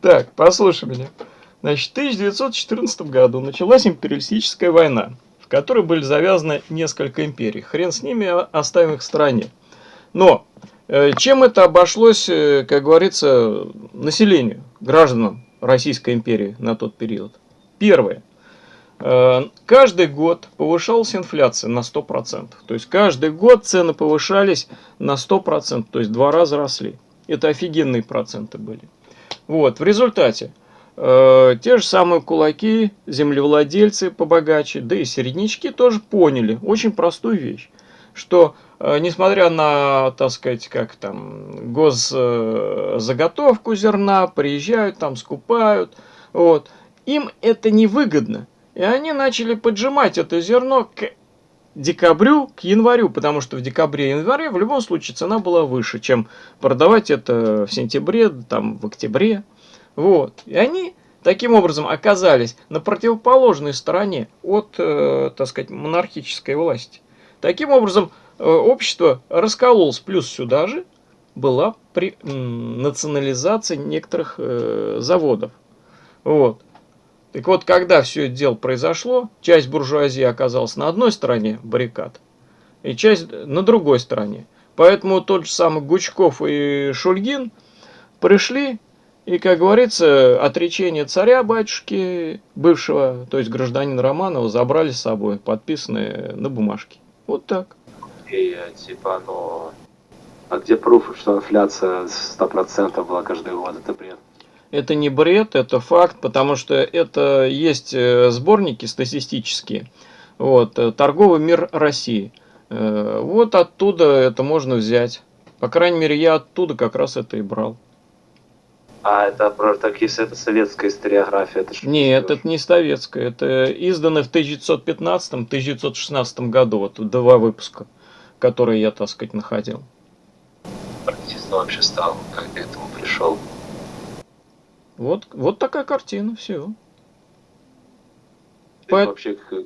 Так, послушай меня. Значит, в 1914 году началась империалистическая война, в которой были завязаны несколько империй. Хрен с ними, а оставим их в стране. Но э, чем это обошлось, э, как говорится, населению, гражданам Российской империи на тот период? Первое. Э, каждый год повышалась инфляция на 100%. То есть каждый год цены повышались на 100%, то есть два раза росли. Это офигенные проценты были. Вот, в результате э, те же самые кулаки, землевладельцы побогаче, да и середнячки тоже поняли очень простую вещь, что э, несмотря на, так сказать, как там, госзаготовку зерна, приезжают там, скупают, вот, им это невыгодно. И они начали поджимать это зерно к декабрю, к январю, потому что в декабре и январе в любом случае цена была выше, чем продавать это в сентябре, там, в октябре. Вот. И они таким образом оказались на противоположной стороне от, э, так сказать, монархической власти. Таким образом, э, общество раскололось, плюс сюда же была при, национализация некоторых э, заводов. Вот. Так вот, когда все это дело произошло, часть буржуазии оказалась на одной стороне баррикад, и часть на другой стороне. Поэтому тот же самый Гучков и Шульгин пришли, и, как говорится, отречение царя-батюшки, бывшего, то есть гражданина Романова, забрали с собой, подписанные на бумажке. Вот так. И, типа, ну... А где пруф, что инфляция 100% была каждый год? Это бред. Это не бред, это факт, потому что это есть э, сборники статистические. Вот, э, торговый мир России. Э, вот оттуда это можно взять. По крайней мере, я оттуда как раз это и брал. А это так, если это советская историография, это что Нет, это не советская. Это издано в 1915-1916 году. Вот два выпуска, которые я, так сказать, находил. Марксистом вообще стал, как я к этому пришел. Вот, вот такая картина, все. Ты По... вообще к,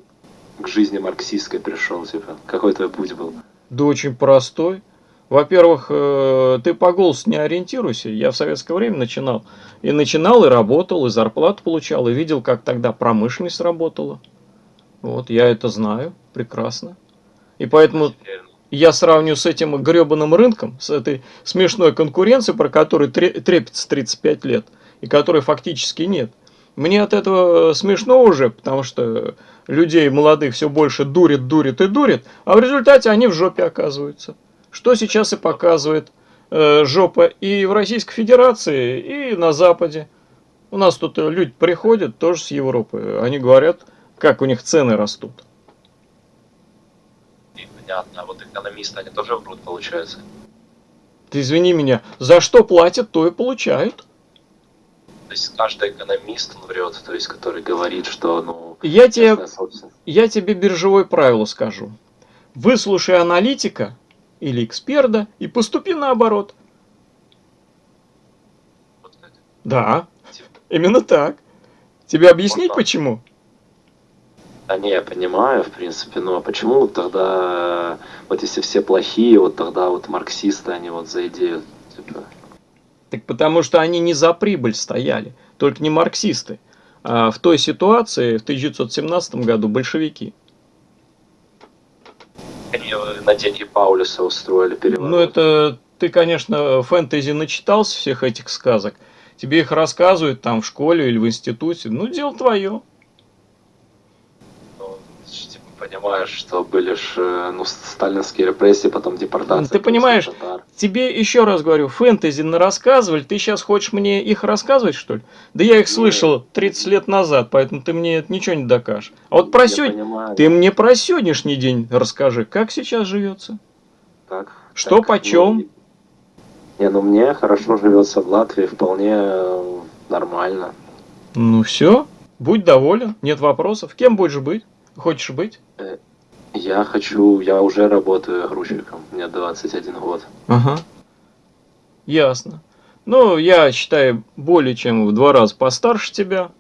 к жизни марксистской пришел, типа, какой твой путь был? Да очень простой. Во-первых, э, ты по голосу не ориентируйся. Я в советское время начинал. И начинал, и работал, и зарплату получал, и видел, как тогда промышленность работала. Вот, я это знаю прекрасно. И поэтому я сравню с этим гребаным рынком, с этой смешной конкуренцией, про которую трепится 35 лет – и которой фактически нет. Мне от этого смешно уже, потому что людей молодых все больше дурит, дурит и дурит, а в результате они в жопе оказываются. Что сейчас и показывает э, жопа и в Российской Федерации, и на Западе. У нас тут люди приходят тоже с Европы, они говорят, как у них цены растут. Понятно, а вот экономисты, они тоже врут, получается? Ты извини меня, за что платят, то и получают. То есть каждый экономист он врет, то есть который говорит, что ну. Я тебе, я тебе биржевое правило скажу. Выслушай аналитика или эксперта и поступи наоборот. Вот да, типа. именно так. Тебе объяснить вот почему? Да не, я понимаю, в принципе, но почему тогда, вот если все плохие, вот тогда вот марксисты, они вот за идею, так потому что они не за прибыль стояли, только не марксисты. А в той ситуации, в 1917 году, большевики. Они на деньги Паулюса устроили переворот. Ну, это ты, конечно, фэнтези начитался всех этих сказок. Тебе их рассказывают там в школе или в институте. Ну, дело твое понимаешь, что были ж, э, ну, сталинские репрессии, потом депортация. Ты понимаешь, татар. тебе еще раз говорю, фэнтези на рассказывали, ты сейчас хочешь мне их рассказывать, что ли? Да я их ну, слышал 30 лет назад, поэтому ты мне это ничего не докажешь. А вот про сё... ты мне про сегодняшний день расскажи, как сейчас живется? Как? Что так, почем? Ну, не, ну мне хорошо живется в Латвии, вполне э, нормально. Ну все, будь доволен, нет вопросов. Кем будешь быть? Хочешь быть? Я хочу, я уже работаю грузчиком, мне 21 год. Ага. Ясно. Ну, я считаю, более чем в два раза постарше тебя.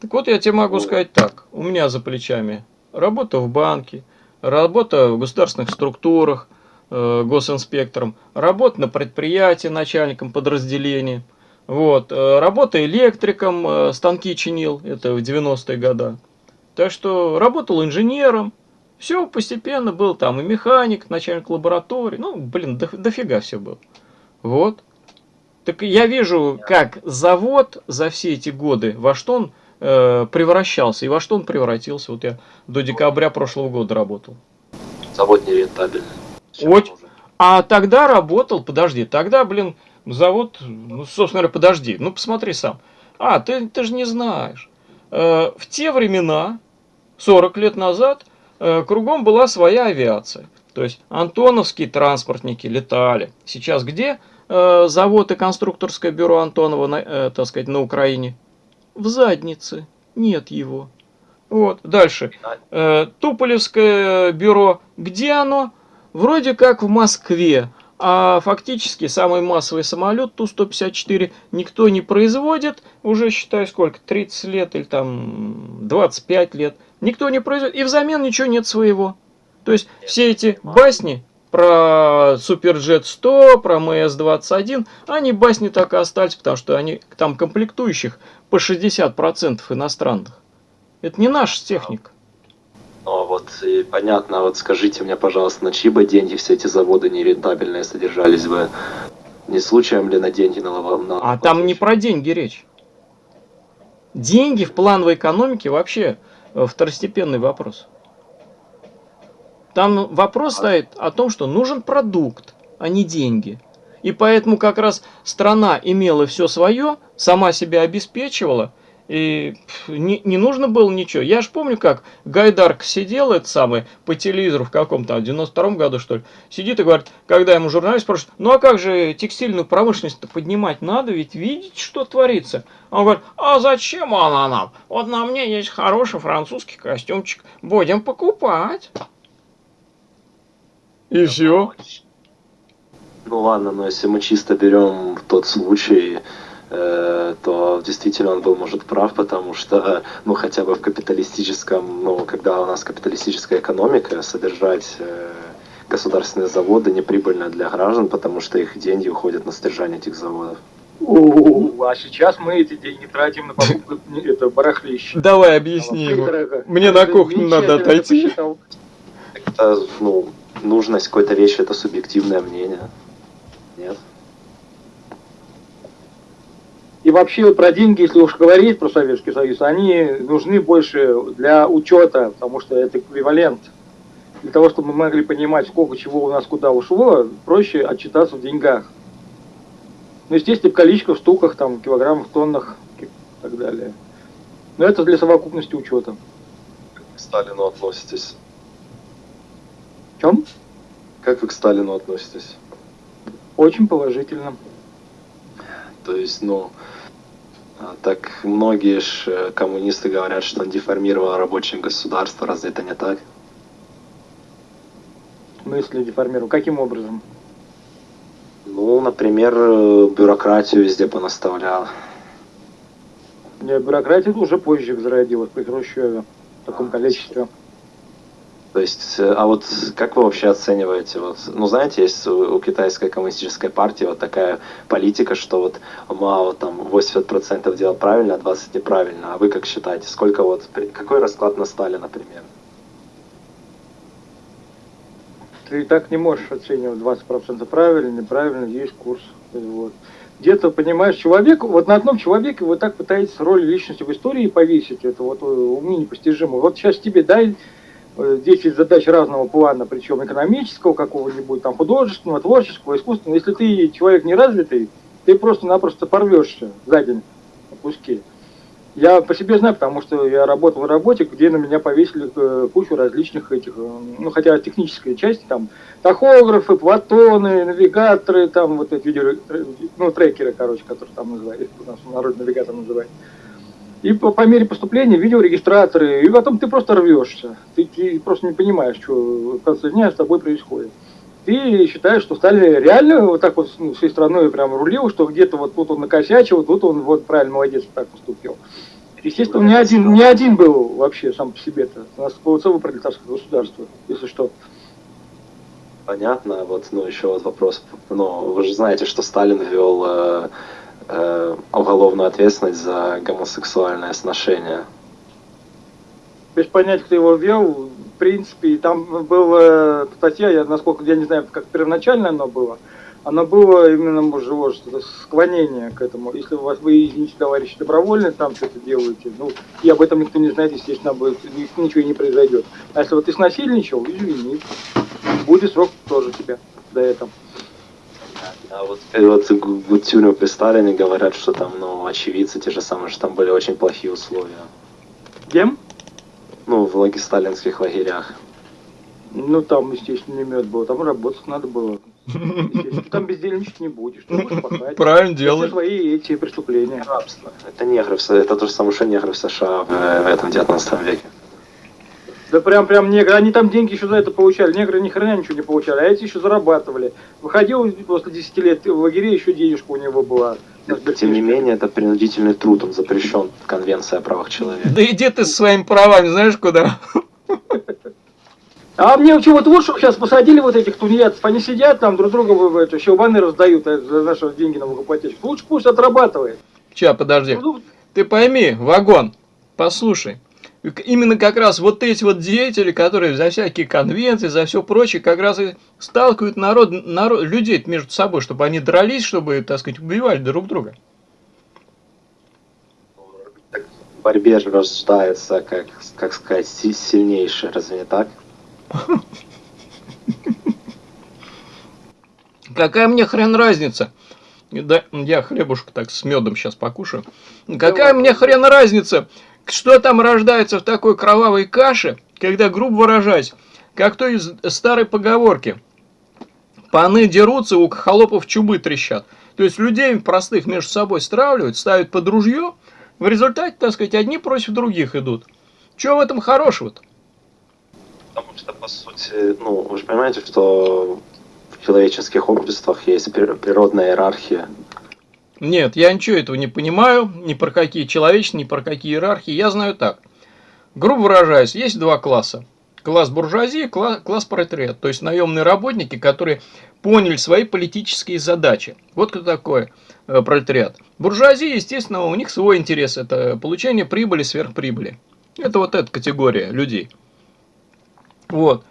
Так вот, я тебе могу ну. сказать так. У меня за плечами работа в банке, работа в государственных структурах, э, госинспектором, работа на предприятии начальником подразделения. Вот, э, работа электриком, э, станки чинил, это в 90-е годы. Так что работал инженером, все постепенно был там и механик, начальник лаборатории, ну, блин, до, дофига все было. Вот. Так я вижу, как завод за все эти годы, во что он э, превращался, и во что он превратился. Вот я до декабря прошлого года работал. Завод нерентабельный. Вот. А тогда работал, подожди, тогда, блин, завод, ну, собственно говоря, подожди, ну, посмотри сам. А, ты, ты же не знаешь. Э, в те времена, 40 лет назад, э, кругом была своя авиация. То есть антоновские транспортники летали. Сейчас где э, завод и конструкторское бюро Антонова, так сказать, на Украине? В заднице. Нет его. Вот, дальше. Туполевское бюро, где оно? Вроде как в Москве. А фактически самый массовый самолет Ту-154 никто не производит, уже считай сколько, 30 лет или там 25 лет. Никто не производит, и взамен ничего нет своего. То есть все эти басни про Суперджет 100, про МС-21, они басни так и остались, потому что они там комплектующих по 60% иностранных. Это не наша техника. Ну, вот и понятно, вот скажите мне, пожалуйста, на чьи бы деньги все эти заводы нерентабельные содержались бы? Не случаем ли на деньги на, на А там не про деньги речь. Деньги в плановой экономике вообще э, второстепенный вопрос. Там вопрос стоит о том, что нужен продукт, а не деньги. И поэтому как раз страна имела все свое, сама себя обеспечивала, и не, не нужно было ничего. Я же помню, как Гайдарк сидел, это самый, по телевизору в каком-то, в 92 году, что ли, сидит и говорит, когда ему журналист спрашивает, ну а как же текстильную промышленность-то поднимать надо, ведь видеть, что творится. Он говорит, а зачем она нам? Вот на мне есть хороший французский костюмчик, будем покупать. И все. Ну ладно, но если мы чисто берем тот случай, то действительно он был, может, прав, потому что, ну, хотя бы в капиталистическом, ну, когда у нас капиталистическая экономика, содержать э, государственные заводы неприбыльно для граждан, потому что их деньги уходят на содержание этих заводов. А сейчас мы эти деньги тратим на покупку это барахлища. Давай объясни ему. Мне на кухню надо отойти. Это, ну, нужность какой-то вещи, это субъективное мнение. Нет? И вообще про деньги, если уж говорить про Советский Союз, они нужны больше для учета, потому что это эквивалент. Для того, чтобы мы могли понимать, сколько чего у нас куда ушло, проще отчитаться в деньгах. Ну, естественно, в количестве, в штуках, там, килограммах, тоннах и так далее. Но это для совокупности учета. Как вы к Сталину относитесь? В чем? Как вы к Сталину относитесь? Очень положительно. То есть, ну, так многие ж э, коммунисты говорят, что он деформировал рабочее государство. Разве это не так? В смысле деформировал? Каким образом? Ну, например, бюрократию везде понаставлял. Нет, бюрократия уже позже зародилась при Хрущеве в таком а, количестве. То есть, э, а вот как вы вообще оцениваете, вот, ну знаете, есть у, у китайской коммунистической партии вот такая политика, что вот Мао там 80% делал правильно, а 20% неправильно. А вы как считаете, сколько вот, какой расклад на Сталина, например? Ты так не можешь оценивать 20% правильно, неправильно, есть курс. Вот. Где-то, понимаешь, человек, вот на одном человеке вы так пытаетесь роль личности в истории повесить, это вот уму непостижимо. Вот сейчас тебе дай 10 э, задач разного плана, причем экономического, какого-нибудь там художественного, творческого, искусственного. Если ты человек неразвитый, ты просто-напросто порвешься за день на куски. Я по себе знаю, потому что я работал в работе, где на меня повесили э, кучу различных этих, э, ну хотя технической части, там тахографы, платоны, навигаторы, там вот эти видео, ну трекеры, короче, которые там называют, у нас народ навигатор называют. И по, по мере поступления видеорегистраторы, и потом ты просто рвешься. Ты, ты просто не понимаешь, что в конце дня с тобой происходит. Ты считаешь, что стали реально вот так вот ну, всей страной прям рулил, что где-то вот тут он накосячил, тут он вот правильно молодец так поступил. Естественно, не один, не один был вообще сам по себе-то. У нас было целое пролетарское государство, если что. Понятно, вот, ну, еще вот вопрос. Ну, вы же знаете, что Сталин ввел э, э, уголовную ответственность за гомосексуальное сношение. Без понятия, кто его ввел, в принципе, там была статья, я насколько я не знаю, как первоначально оно было, оно было именно, может, склонение к этому. Если у вас вы, извините, товарищи, добровольно там что-то делаете, ну, и об этом никто не знает, естественно, будет, ничего и не произойдет. А если вот ты снасильничал, извини, будет срок тоже тебя до этого. А вот теперь вот Гутюню при Сталине говорят, что там, ну, очевидцы те же самые, что там были очень плохие условия. Кем? Ну, в лаге сталинских лагерях. Ну, там, естественно, не мед был, там работать надо было. Там бездельничать не будешь, ты будешь пахать. Правильно делаешь. свои эти преступления. Рабство. Это негры, в С- это то же самое, что негры в США в, в этом 19 веке. Да прям, прям негры, они там деньги еще за это получали, негры ни хрена ничего не получали, а эти еще зарабатывали. Выходил после 10 лет в лагере, еще денежка у него была. Тем не менее, это принудительный труд, он запрещен Конвенцией о правах человека. Да иди ты со своими правами, знаешь куда? А мне чего вот вот, чтобы сейчас посадили вот этих тунеядцев, они сидят там друг друга это, щелбаны раздают а, за наши деньги на ипотечку. Лучше пусть отрабатывает. Ща, подожди. Ну, Ты пойми, вагон, послушай. Именно как раз вот эти вот деятели, которые за всякие конвенции, за все прочее, как раз и сталкивают народ, народ, людей между собой, чтобы они дрались, чтобы, так сказать, убивали друг друга. В борьбе же рождается, как, как сказать, си- сильнейший, разве не так? Какая мне хрен разница? Да, я хлебушек так с медом сейчас покушаю. Какая мне хрен разница, что там рождается в такой кровавой каше, когда, грубо выражаясь, как то из старой поговорки, паны дерутся, у холопов чубы трещат. То есть людей простых между собой стравливают, ставят под ружье, в результате, так сказать, одни против других идут. Чего в этом хорошего-то? Потому что, по сути, ну, вы же понимаете, что в человеческих обществах есть прир- природная иерархия. Нет, я ничего этого не понимаю, ни про какие человечные, ни про какие иерархии. Я знаю так. Грубо выражаясь, есть два класса. Класс буржуазии, кла- класс пролетариат. То есть наемные работники, которые поняли свои политические задачи. Вот кто такой э, пролетариат. Буржуазия, естественно, у них свой интерес. Это получение прибыли, сверхприбыли. Это вот эта категория людей. Вот.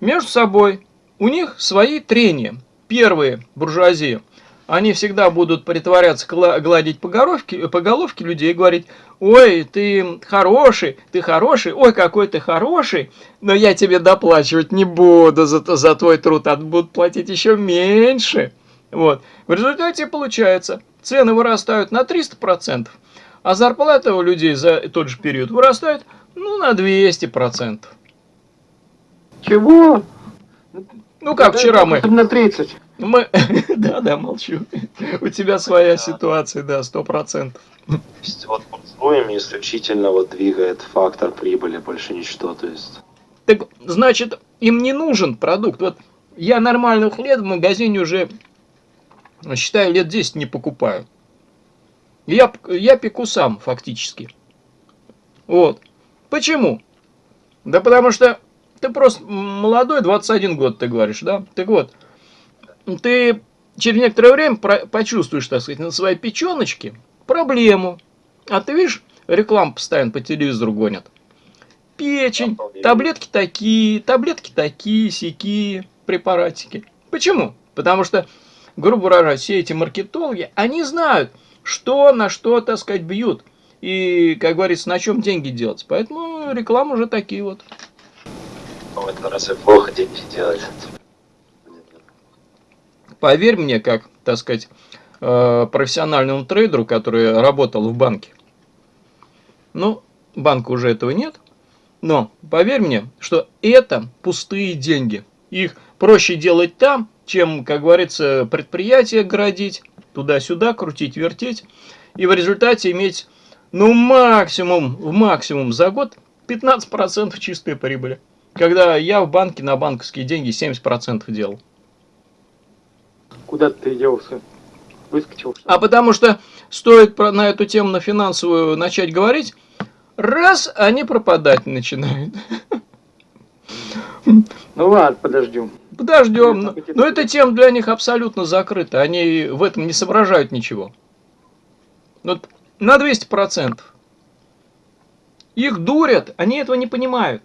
Между собой у них свои трения. Первые буржуазии, они всегда будут притворяться, гладить по головке, по головке людей и говорить, ой, ты хороший, ты хороший, ой, какой ты хороший, но я тебе доплачивать не буду за, за твой труд, а будут платить еще меньше. Вот. В результате получается, цены вырастают на 300%, а зарплата у людей за тот же период вырастает ну, на 200%. чего? Ну, как Да, вчера мы... На 30. Мы... Да, да, молчу. У тебя своя ситуация, да, сто процентов. То есть вот буржуями исключительно вот двигает фактор прибыли, больше ничто. То есть Так, значит, им не нужен продукт. Вот я нормальный хлеб в магазине уже, считаю, лет 10 не покупаю. Я, я пеку сам, фактически. Вот. Почему? Да потому что ты просто молодой, 21 год, ты говоришь, да? Так вот, ты через некоторое время почувствуешь, так сказать, на своей печеночке проблему. А ты видишь, рекламу постоянно по телевизору гонят. Печень, таблетки такие, таблетки такие, сякие, препаратики. Почему? Потому что, грубо говоря, все эти маркетологи, они знают, что на что, так сказать, бьют. И, как говорится, на чем деньги делать. Поэтому реклама уже такие вот. ну, это разве плохо деньги делать? Поверь мне, как, так сказать, э, профессиональному трейдеру, который работал в банке. Ну, банка уже этого нет. Но поверь мне, что это пустые деньги. Их проще делать там, чем, как говорится, предприятие градить, туда-сюда, крутить, вертеть. И в результате иметь, ну, максимум, в максимум за год 15% чистой прибыли. Когда я в банке на банковские деньги 70% делал. Куда ты делся? Выскочил. что? А потому что стоит про- на эту тему на финансовую начать говорить, раз они пропадать начинают. Ну ладно, подождем. Подождем. Ну, Но, но эта тема для них абсолютно закрыта. Они в этом не соображают ничего. Вот на 200%. Их дурят, они этого не понимают.